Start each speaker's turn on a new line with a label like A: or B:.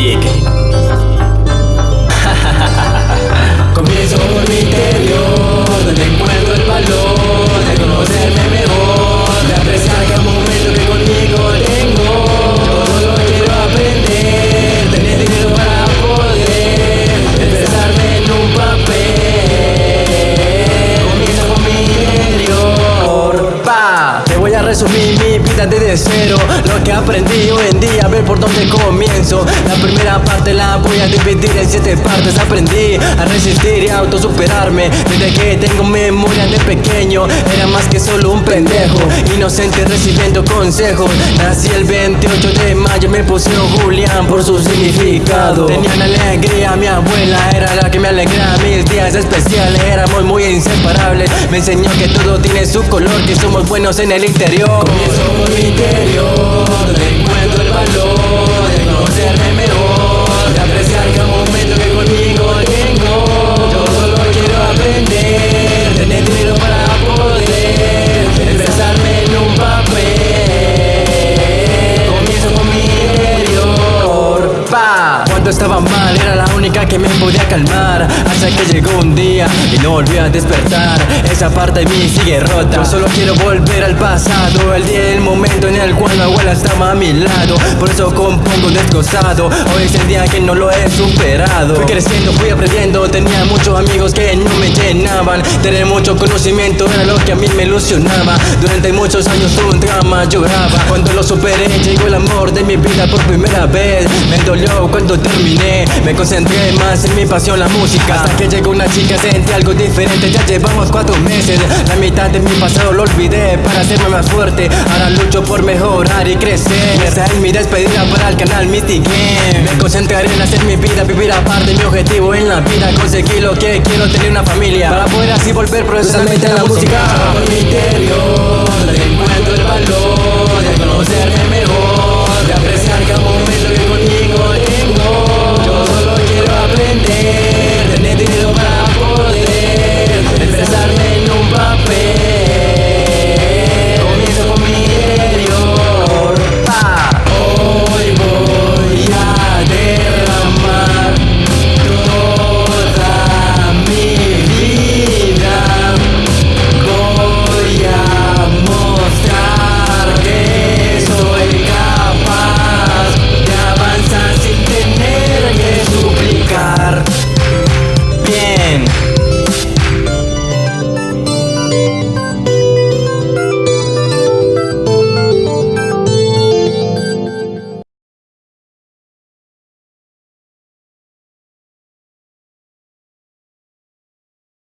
A: dig. asumí mi vida desde cero Lo que aprendí hoy en día, a ver por dónde comienzo. La primera parte la voy a dividir en siete partes. Aprendí a resistir y a autosuperarme. Desde que tengo memoria de pequeño Era más que solo un pendejo. Inocente recibiendo consejos. Nací el 28 de mayo, me pusieron Julián por su significado. Tenía alegría, mi abuela era la que me alegraba. Mis días especiales, éramos muy inseparables. Me enseñó que todo tiene su color, que somos buenos en el interior. Comienzo por Estaba mal era la única que me podía calmar. Hasta que llegó un día y no volví a despertar. Esa parte de mí sigue rota. Yo solo quiero volver al pasado. El día y el momento en el cual mi abuela estaba a mi lado. Por eso compongo desgozado. Hoy es el día que no lo he superado. Fui creciendo, fui aprendiendo. Tenía muchos amigos que no me llenaban. Tener mucho conocimiento era lo que a mí me ilusionaba. Durante muchos años tuve un drama, lloraba. Cuando lo superé llegó el amor de mi vida por primera vez. Me dolió cuando terminé. Me concentré más en mi pasión, la música. Hasta que llegó una chica, sentí algo diferente. Ya llevamos cuatro meses. La mitad de mi pasado lo olvidé Para hacerme más fuerte. Ahora lucho por mejorar y crecer. Esa es mi despedida para el canal Mystic Game. Me concentraré en hacer mi vida, vivir aparte Mi objetivo en la vida, conseguir lo que quiero Tener una familia. Para poder así volver profesionalmente a la música. Por mi interior Encuentro el valor de conocerme